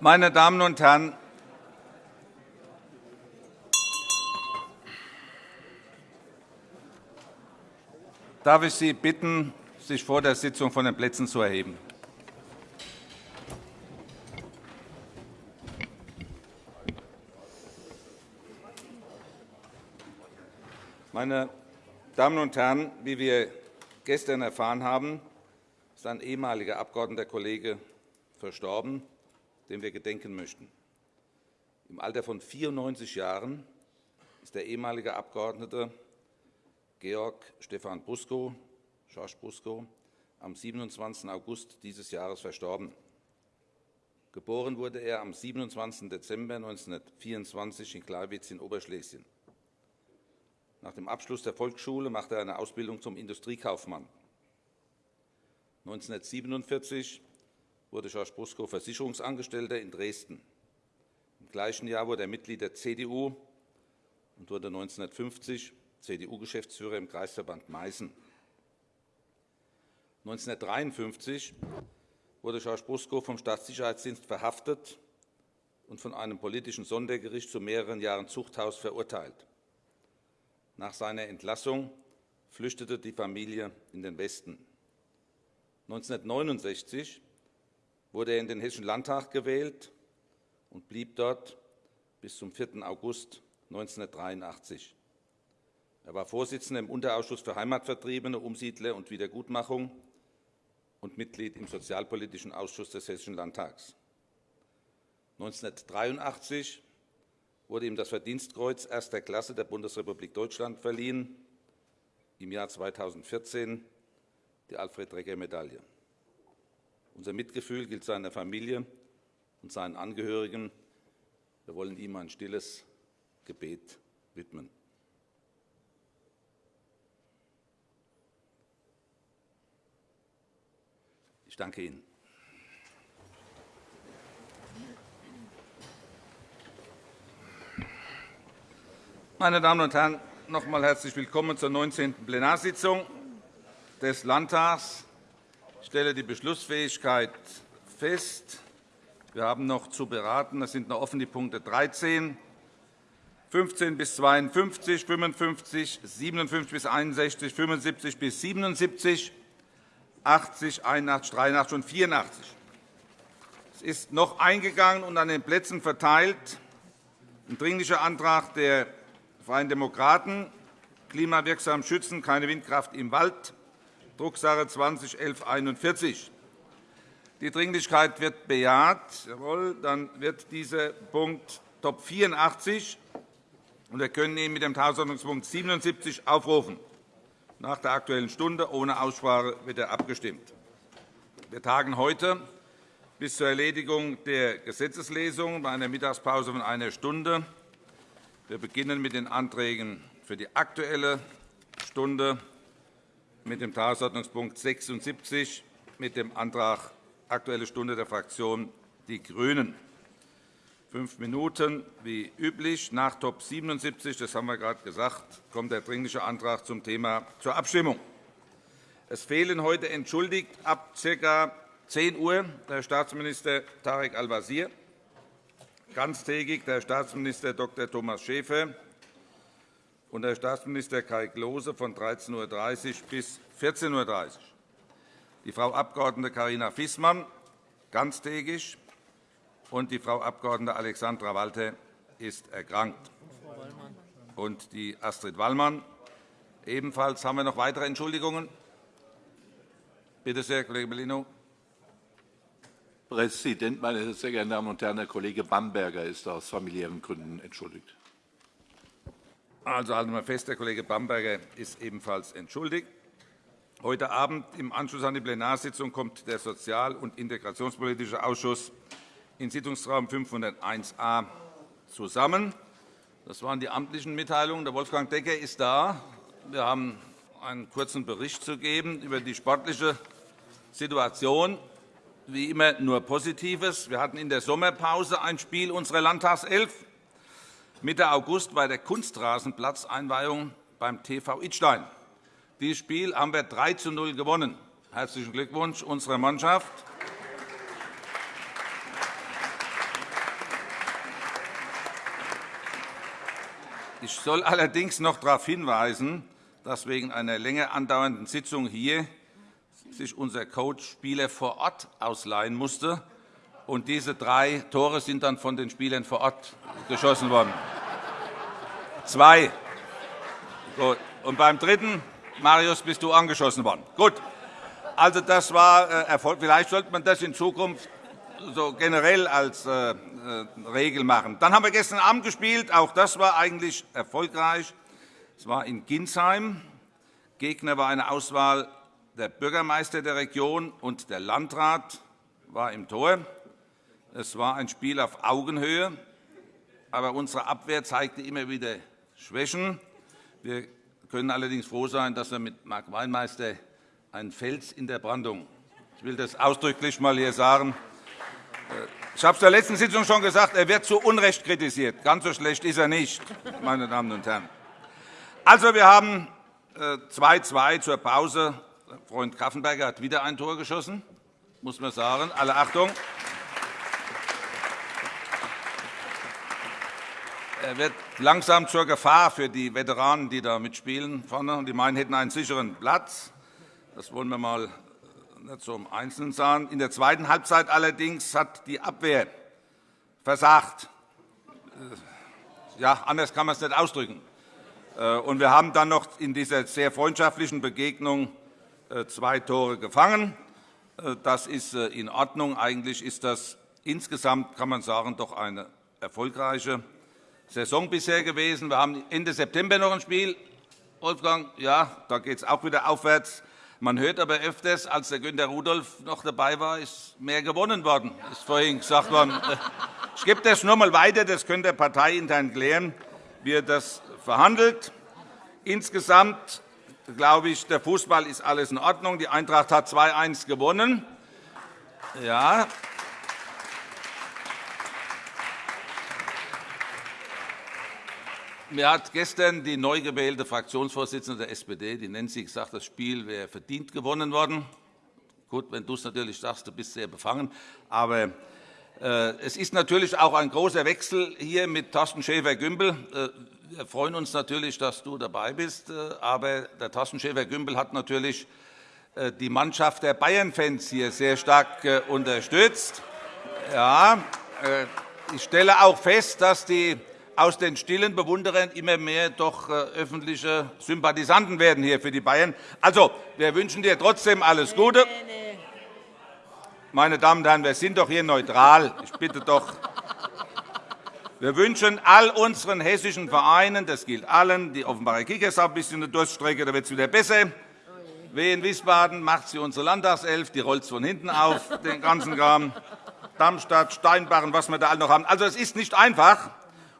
Meine Damen und Herren, darf ich Sie bitten, sich vor der Sitzung von den Plätzen zu erheben. Meine Damen und Herren, wie wir gestern erfahren haben, ist ein ehemaliger Abgeordneter Kollege verstorben, dem wir gedenken möchten. Im Alter von 94 Jahren ist der ehemalige Abgeordnete Georg Stefan Buskow, George Buskow, am 27. August dieses Jahres verstorben. Geboren wurde er am 27. Dezember 1924 in Gleiwitz in Oberschlesien. Nach dem Abschluss der Volksschule machte er eine Ausbildung zum Industriekaufmann. 1947 wurde George Buskow Versicherungsangestellter in Dresden. Im gleichen Jahr wurde er Mitglied der CDU und wurde 1950 CDU-Geschäftsführer im Kreisverband Meißen. 1953 wurde George Buskow vom Staatssicherheitsdienst verhaftet und von einem politischen Sondergericht zu mehreren Jahren Zuchthaus verurteilt. Nach seiner Entlassung flüchtete die Familie in den Westen. 1969 wurde er in den Hessischen Landtag gewählt und blieb dort bis zum 4. August 1983. Er war Vorsitzender im Unterausschuss für Heimatvertriebene, Umsiedler und Wiedergutmachung und Mitglied im Sozialpolitischen Ausschuss des Hessischen Landtags. 1983 wurde ihm das Verdienstkreuz erster Klasse der Bundesrepublik Deutschland verliehen, im Jahr 2014 die Alfred-Drecker-Medaille. Unser Mitgefühl gilt seiner Familie und seinen Angehörigen. Wir wollen ihm ein stilles Gebet widmen. Ich danke Ihnen. Meine Damen und Herren, noch einmal herzlich willkommen zur 19. Plenarsitzung des Landtags. Ich stelle die Beschlussfähigkeit fest. Wir haben noch zu beraten. Es sind noch offen die Punkte 13, 15 bis 52, 55, 57 bis 61, 75 bis 77, 80, 81, 83 und 84. Es ist noch eingegangen und an den Plätzen verteilt ein Dringlicher Antrag der Freien Demokraten, klimawirksam schützen, keine Windkraft im Wald, Drucksache 20 1141. Die Dringlichkeit wird bejaht. Jawohl, dann wird dieser Punkt Top 84 und wir können ihn mit dem Tagesordnungspunkt 77 aufrufen. Nach der Aktuellen Stunde ohne Aussprache wird er abgestimmt. Wir tagen heute bis zur Erledigung der Gesetzeslesung bei einer Mittagspause von einer Stunde. Wir beginnen mit den Anträgen für die Aktuelle Stunde mit dem Tagesordnungspunkt 76 mit dem Antrag Aktuelle Stunde der Fraktion Die GRÜNEN. Fünf Minuten wie üblich. Nach Top 77, das haben wir gerade gesagt, kommt der Dringliche Antrag zum Thema zur Abstimmung. Es fehlen heute entschuldigt ab ca. 10 Uhr der Staatsminister Tarek Al-Wazir, ganztägig der Staatsminister Dr. Thomas Schäfer der Staatsminister Kai Klose von 13.30 Uhr bis 14.30 Uhr. Die Frau Abg. Carina Fissmann ganztägig und die Frau Abg. Alexandra Walter ist erkrankt. Und die Astrid Wallmann ebenfalls. Haben wir noch weitere Entschuldigungen? Bitte sehr, Kollege Bellino. Präsident, meine sehr geehrten Damen und Herren! Der Kollege Bamberger ist aus familiären Gründen entschuldigt. Also halten wir fest, der Kollege Bamberger ist ebenfalls entschuldigt. Heute Abend im Anschluss an die Plenarsitzung kommt der Sozial- und Integrationspolitische Ausschuss in Sitzungsraum 501a zusammen. Das waren die amtlichen Mitteilungen. Der Wolfgang Decker ist da. Wir haben einen kurzen Bericht zu geben über die sportliche Situation wie immer nur Positives. Wir hatten in der Sommerpause ein Spiel unserer Landtagself. Mitte August bei der Kunstrasenplatzeinweihung beim TV Idstein. Dieses Spiel haben wir 3 zu 0 gewonnen. Herzlichen Glückwunsch unserer Mannschaft. Ich soll allerdings noch darauf hinweisen, dass wegen einer länger andauernden Sitzung hier sich unser Coach Spieler vor Ort ausleihen musste. Und diese drei Tore sind dann von den Spielern vor Ort geschossen worden. Zwei. Gut. Und beim dritten, Marius, bist du angeschossen worden. Gut. Also, das war äh, Erfolg. Vielleicht sollte man das in Zukunft so generell als äh, äh, Regel machen. Dann haben wir gestern Abend gespielt. Auch das war eigentlich erfolgreich. Es war in Ginsheim. Gegner war eine Auswahl der Bürgermeister der Region und der Landrat war im Tor. Es war ein Spiel auf Augenhöhe, aber unsere Abwehr zeigte immer wieder Schwächen. Wir können allerdings froh sein, dass wir mit Marc Weinmeister einen Fels in der Brandung. Ich will das ausdrücklich mal hier sagen. Ich habe es der letzten Sitzung schon gesagt, er wird zu Unrecht kritisiert. Ganz so schlecht ist er nicht, meine Damen und Herren. Also, wir haben 2-2 äh, zur Pause. Freund Kaffenberger hat wieder ein Tor geschossen, muss man sagen. Alle Achtung. Er wird langsam zur Gefahr für die Veteranen, die da mitspielen. Vorne. Die meinen, hätten einen sicheren Platz. Das wollen wir mal nicht so im Einzelnen sagen. In der zweiten Halbzeit allerdings hat die Abwehr versagt. Äh, ja, anders kann man es nicht ausdrücken. Äh, und wir haben dann noch in dieser sehr freundschaftlichen Begegnung äh, zwei Tore gefangen. Das ist in Ordnung. Eigentlich ist das insgesamt, kann man sagen, doch eine erfolgreiche Saison bisher gewesen. Wir haben Ende September noch ein Spiel. Wolfgang, ja, da geht es auch wieder aufwärts. Man hört aber öfters, als der Günter Rudolph noch dabei war, ist mehr gewonnen worden. Ist vorhin gesagt worden. Ich gebe das nur einmal weiter. Das könnte der Partei intern klären, wie er das verhandelt. Insgesamt glaube ich, der Fußball ist alles in Ordnung. Die Eintracht hat 2-1 gewonnen. Ja, Mir hat gestern die neu gewählte Fraktionsvorsitzende der SPD, die Nancy, gesagt, das Spiel wäre verdient gewonnen worden. Gut, wenn du es natürlich sagst, du bist sehr befangen. Aber äh, es ist natürlich auch ein großer Wechsel hier mit Thorsten Schäfer-Gümbel. Äh, wir freuen uns natürlich, dass du dabei bist. Äh, aber der Thorsten Schäfer-Gümbel hat natürlich die Mannschaft der Bayern-Fans hier sehr stark unterstützt. Ja, ich stelle auch fest, dass die aus den stillen Bewunderern immer mehr doch äh, öffentliche Sympathisanten werden hier für die Bayern. Also, wir wünschen dir trotzdem alles Gute. Meine Damen und Herren, wir sind doch hier neutral. Ich bitte doch. Wir wünschen all unseren hessischen Vereinen, das gilt allen, die Offenbarer Kickers haben ein bisschen eine Durststrecke, da wird es wieder besser. Wien Wiesbaden macht sie unsere Landtagself, die rollt von hinten auf, den ganzen Kram. Darmstadt, Steinbach und was wir da alle noch haben. Also, es ist nicht einfach.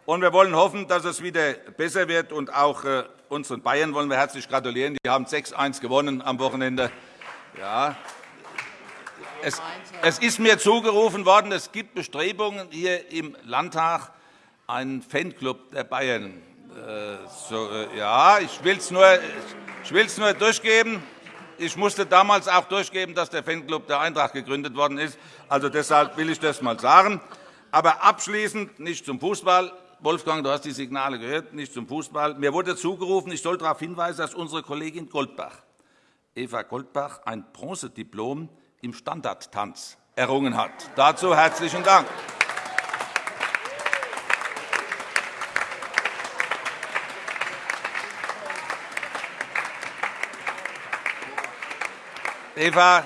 Und wir wollen hoffen, dass es wieder besser wird. Und auch äh, unseren Bayern wollen wir herzlich gratulieren. Die haben 6-1 gewonnen am Wochenende. Ja. Es, es ist mir zugerufen worden, es gibt Bestrebungen hier im Landtag, einen Fanclub der Bayern. Äh, so, äh, ja, ich will es nur, nur durchgeben. Ich musste damals auch durchgeben, dass der Fanclub der Eintracht gegründet worden ist. Also deshalb will ich das einmal sagen. Aber abschließend nicht zum Fußball. Wolfgang, du hast die Signale gehört, nicht zum Fußball. Mir wurde zugerufen, ich soll darauf hinweisen, dass unsere Kollegin Goldbach, Eva Goldbach, ein Bronzediplom im Standardtanz errungen hat. Dazu herzlichen Dank. Eva,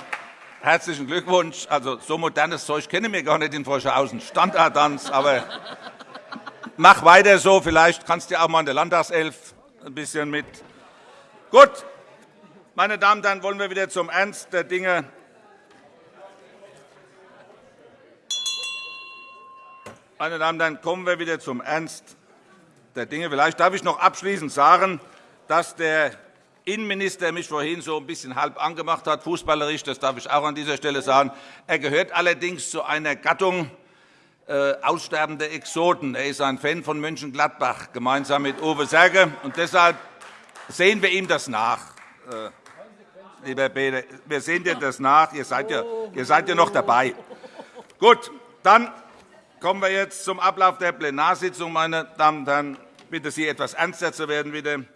herzlichen Glückwunsch. Also, so modernes Zeug kennen wir gar nicht in Froschhausen. Standardtanz, aber Mach weiter so. Vielleicht kannst du auch mal in der Landtagself ein bisschen mit. Gut, meine Damen und Herren, wollen wir wieder zum Ernst der Dinge. Meine Damen und Herren, kommen wir wieder zum Ernst der Dinge. Vielleicht darf ich noch abschließend sagen, dass der Innenminister mich vorhin so ein bisschen halb angemacht hat, fußballerisch. Das darf ich auch an dieser Stelle sagen. Er gehört allerdings zu einer Gattung, äh, aussterbende Exoten. Er ist ein Fan von Mönchengladbach, gemeinsam mit Uwe Serge. Und deshalb sehen wir ihm das nach. Äh, lieber Peter, wir sehen dir das nach. Ihr seid, ja, ihr seid ja noch dabei. Gut, dann kommen wir jetzt zum Ablauf der Plenarsitzung, meine Damen und Herren. bitte Sie, etwas ernster zu werden, bitte.